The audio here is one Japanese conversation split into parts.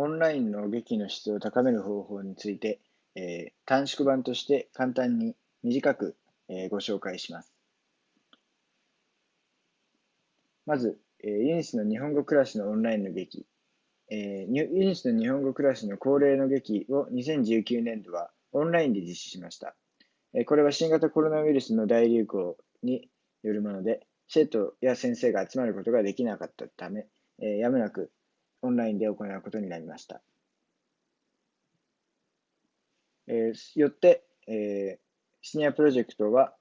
オンラインの劇の質を高める方法について、えー、短縮版として簡単に短く、えー、ご紹介します。まず、えー、ユニスの日本語クラスのオンラインの劇、えー、ユニスの日本語クラスの恒例の劇を2019年度はオンラインで実施しました。えー、これは新型コロナウイルスの大流行によるもので、生徒や先生が集まることができなかったため、えー、やむなくオンラインで行うことになりました。えー、よって、えー、シニアプロジェクトは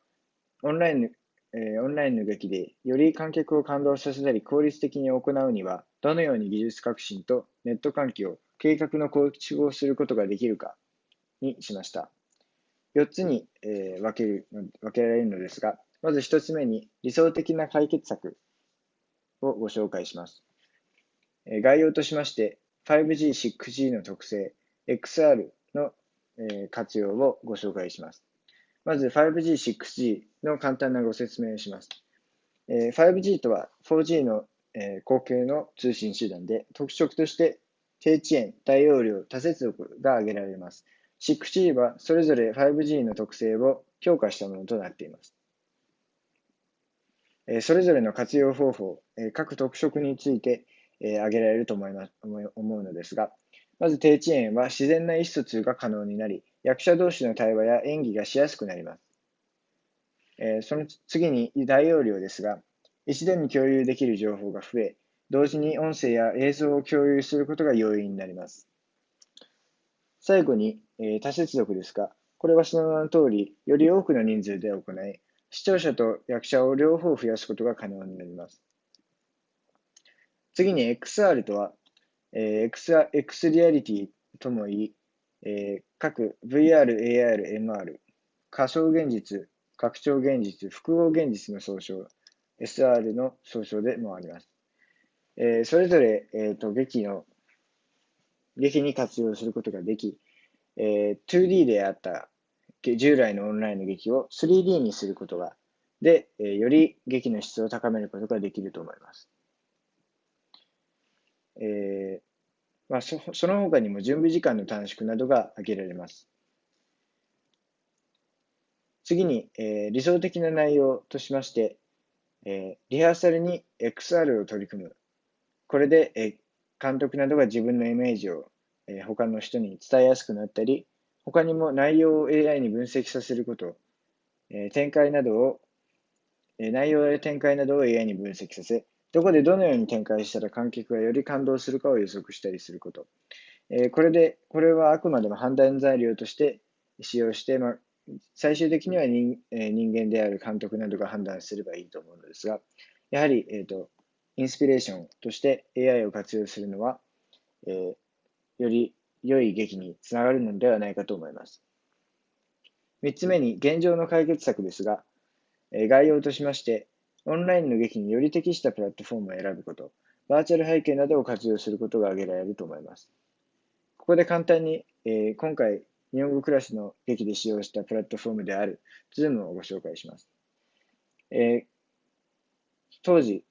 オンラインえー、オンラインの劇でより観客を感動させたり効率的に行うにはどのように技術革新とネット環境、計画の構築をすることができるかにしました。4つに、えー、分ける分けられるのですが、まず1つ目に理想的な解決策をご紹介します。概要としまして、5G、6G の特性、XR の、活用をご紹介します。まず 5G、6G の簡単なご説明をします。5G とは 4G の、後継の通信手段で、特色として低遅延、大容量、多接続が挙げられます。6G はそれぞれ 5G の特性を強化したものとなっています。それぞれの活用方法、各特色について、え挙げられると思います思うのですが、まず低遅延は自然な意思疎通が可能になり、役者同士の対話や演技がしやすくなります。えその次に大容量ですが、一度に共有できる情報が増え、同時に音声や映像を共有することが容易になります。最後に、えー、多接続ですが、これはその名の通り、より多くの人数で行い、視聴者と役者を両方増やすことが可能になります。次に XR とは、えー、X, X リアリティともいい、えー、各 VR、AR、MR、仮想現実、拡張現実、複合現実の総称、SR の総称でもあります。えー、それぞれ、えーと、劇の、劇に活用することができ、えー、2D であった従来のオンラインの劇を 3D にすることが、で、えー、より劇の質を高めることができると思います。えーまあ、そその他にも準備時間の短縮などが挙げられます。次に、えー、理想的な内容としまして、えー、リハーサルに XR を取り組む。これで、えー、監督などが自分のイメージを、えー、他の人に伝えやすくなったり、他にも内容を AI に分析させること、えー、展開などを、えー、内容や展開などを AI に分析させ、どこでどのように展開したら観客がより感動するかを予測したりすること。えー、これで、これはあくまでも判断材料として使用して、まあ、最終的には人,、えー、人間である監督などが判断すればいいと思うのですが、やはり、えーと、インスピレーションとして AI を活用するのは、えー、より良い劇につながるのではないかと思います。3つ目に、現状の解決策ですが、えー、概要としまして、オンラインの劇により適したプラットフォームを選ぶこと、バーチャル背景などを活用することが挙げられると思います。ここで簡単に、えー、今回、日本語クラスの劇で使用したプラットフォームである Zoom をご紹介します。えー、当時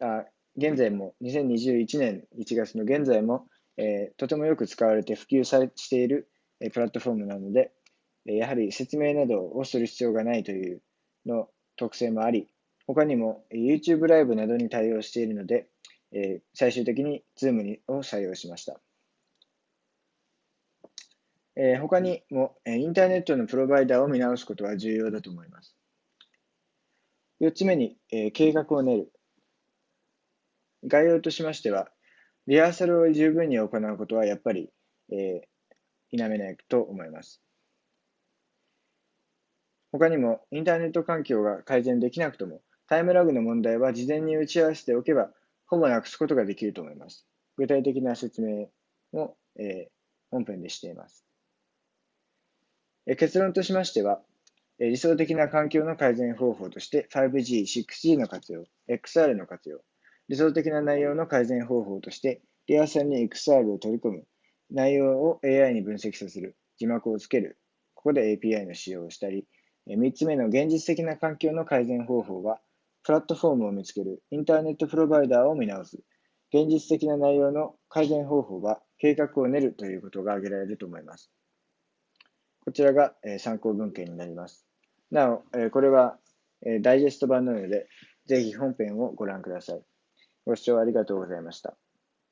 あ、現在も2021年1月の現在も、えー、とてもよく使われて普及されている、えー、プラットフォームなので、え、やはり説明などをする必要がないというの特性もあり、他にも YouTube ライブなどに対応しているので、え最終的に Zoom を採用しました。え他にも、えインターネットのプロバイダーを見直すことは重要だと思います。4つ目に、え計画を練る。概要としましては、リハーサルを十分に行うことはやっぱり、え否めないと思います。他にも、インターネット環境が改善できなくとも、タイムラグの問題は事前に打ち合わせておけば、ほぼなくすことができると思います。具体的な説明も、えー、本編でしています。え結論としましては、え理想的な環境の改善方法として 5G、6G の活用、XR の活用、理想的な内容の改善方法としてリアサルに XR を取り込む、内容を AI に分析させる、字幕をつける、ここで API の使用をしたり、3つ目の現実的な環境の改善方法は、プラットフォームを見つける、インターネットプロバイダーを見直す、現実的な内容の改善方法は計画を練るということが挙げられると思います。こちらが参考文献になります。なお、これはダイジェスト版なので、ぜひ本編をご覧ください。ご視聴ありがとうございました。